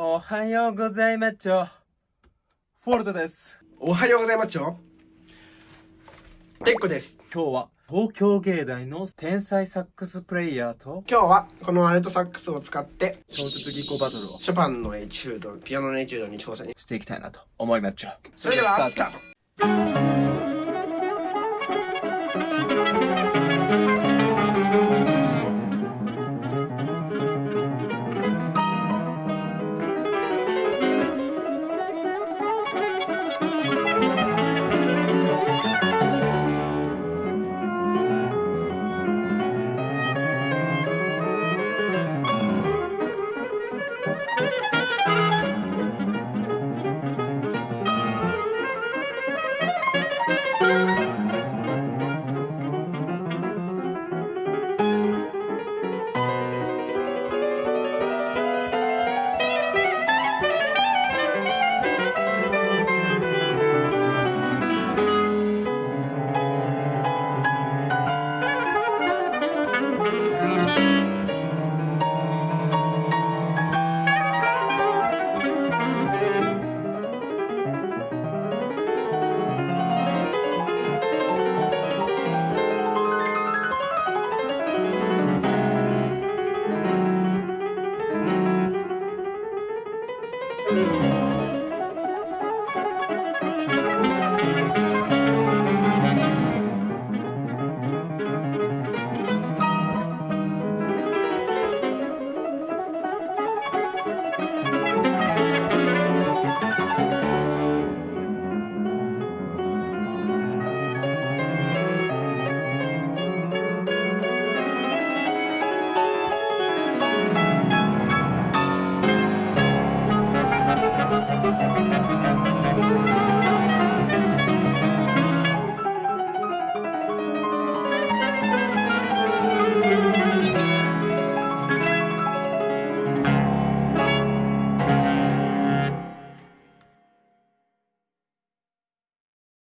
おはようございまちょ。フォルトです。おはようございますょ。てっこです。今日は東京芸大の天才サックスプレイヤーと今日はこのアルトサックスを使って小説技巧バトルを。ショパンのエチュードピアノのエチュードに挑戦していきたいなと思いまっちょ。それではスタート。